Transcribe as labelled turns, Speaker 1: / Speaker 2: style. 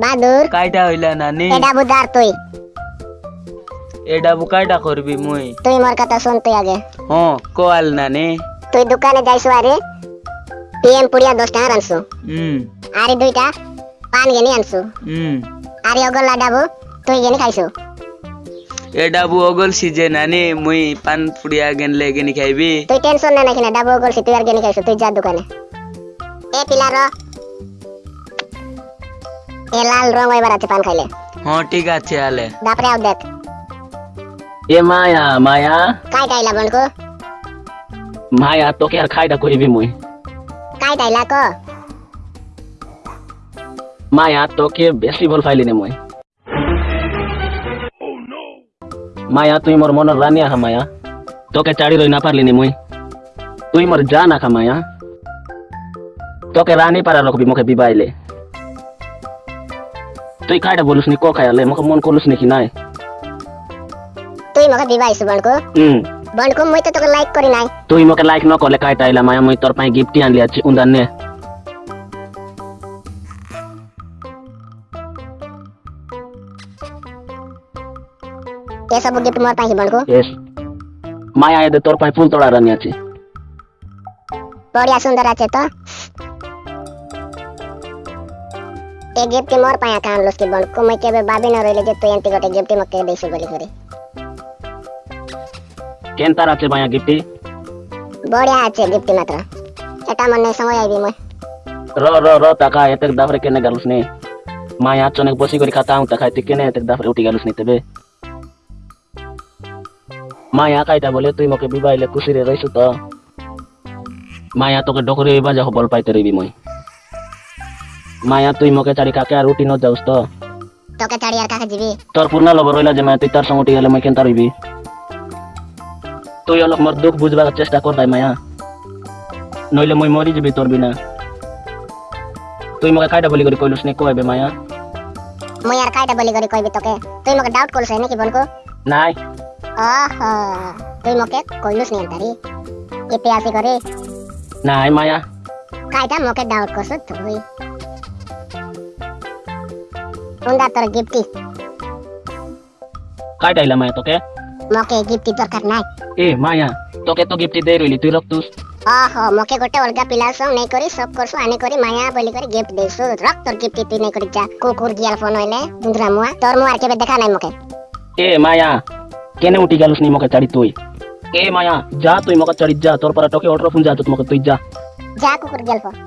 Speaker 1: বাদুর
Speaker 2: কাইটা হইলা নানি?
Speaker 1: এটা বুদার তুই।
Speaker 2: এটা বুকাইটা করবি মুই।
Speaker 1: তুই মোর কথা শুন তুই আগে।
Speaker 2: হ কোয়াল নানি।
Speaker 1: তুই দোকানে যাইছো আরে পিএম পুড়িয়া দশ টাকা আনছো
Speaker 2: হুম।
Speaker 1: আরে দুইটা পান গেনি আনছো।
Speaker 2: হুম।
Speaker 1: আরে অগল্লা ডাবু তুই গেনি খাইছো।
Speaker 2: এটা বু অগল সিজে নানি মুই পান পুড়িয়া গেনলে গেনি খাইবি।
Speaker 1: তুই টেনশন না নাকি না ডাবু অগলছি তুই আর গেনি খাইছো তুই যা দোকানে। এ পিলার এ লাল রং এবার আছে পান খাইলে।
Speaker 2: হ ঠিক আছে আলে।
Speaker 1: তারপরে আও দেখ।
Speaker 3: এ মায়া মায়া।
Speaker 1: কাই টাইলা বনকো
Speaker 3: মায়া তোকে আর খাইটা করিবি মুই।
Speaker 1: কাই টাইলা ক?
Speaker 3: মায়া তোকে বেশি ভালো পাইলি নে মুই। মায়া তুই মোর মনের রানী আহা মায়া। তোকে চাড়ি রই না পারলি নি মুই। তুই মোর জান আখা মায়া। তোকে রানী পারা রাখবি মুখে বিবাইলে। তুই খাইটা বলিস নি ক খাইলে মুখে মন করলিস নাকি নাই?
Speaker 1: তুই মকে দিবাইছো বনকো?
Speaker 3: হুম।
Speaker 1: বনকো মুই তো তোকে লাইক করি নাই।
Speaker 3: তুই মোকে লাইক ন করলে খাইটা আইলা মায়া মুই তোর পাই গিফট আনলি আছি উন্দান নে।
Speaker 1: এসব গিফট মোর পাইছি বনকো?
Speaker 3: এস মায়া এদে তোর পাই ফুল তোড়া রানী আছে।
Speaker 1: বড়িয়া সুন্দর আছে তো? এই গিফট মোর পায়া কান লস কি বনকো মুই কেবে ভাবি না রইলে যে তুই এন্তি গটে গিফট মকে দেইছো বলি করে
Speaker 3: কেন তার আছে মায়া গিফটি
Speaker 1: বড়িয়া আছে গিফট মাত্র। এটা মনে সময় আইবি মই।
Speaker 3: র র র টাকা এতে দাফরে কেনে গালুস নে? মায়া চনেক বসি করে খাতা হুঁ খাইতে কেনে এতে দাফরে উঠি গালুস নি তেবে? মায়া কাইটা বলে তুই মকে বিবাইলে খুশিরে রইছু তো? মায়া তোকে ডকরে বাজা বল পাইতে রইবি মই। মায়া তুই মকে চারি কাকে আর উঠি ন যাউস তো?
Speaker 1: তোকে ছাড়ি আর কাকে যাবি
Speaker 3: তোর পূর্ণা লব রইলা যে মায়া তুই তার সঙ্গে উঠি গেলে মই কেন রইবি তুই অলপ মোর দুঃখ বুঝবার চেষ্টা কর ভাই মায়া। নইলে মই মরি যাবি তোর বিনা। তুই মকে কাইটা বলি করে কইলুস নি কইবে মায়া?
Speaker 1: মুই আর কাইটা বলি করে কইবি তোকে। তুই মকে ডাউট করছ নাকি বনকো?
Speaker 3: নাই।
Speaker 1: ওহো তুই মকে কইলুস নি তারি ইতে আসি করে
Speaker 3: নাই মায়া।
Speaker 1: কাইটা মকে ডাউট করছ তুই। ಒಂದ ತರ ಗಿಫ್ಟಿ.
Speaker 3: काय टाइला माया
Speaker 1: तो के मोके गिफ्टी
Speaker 3: तो करना है ए माया तो के तो गिफ्टी
Speaker 1: दे रही तू रख तू ओहो मोके गोटे अलगा पिलासो नै करी सब करसो आने करी माया बोली करी गिफ्ट देसो रख तोर गिफ्टी तू नै करी जा कुकुर गियाल फ़ोन होइले दुंदरा मुआ तोर मुआ
Speaker 3: के देखा नै मोके ए माया केने उठी गेलुस नि मोके चढ़ी तू ए माया जा तू मोके चढ़ी जा तोर पर टोके ऑर्डर फुन जा
Speaker 1: तो मोके तू जा जा कुकुर गियाल फ़ोन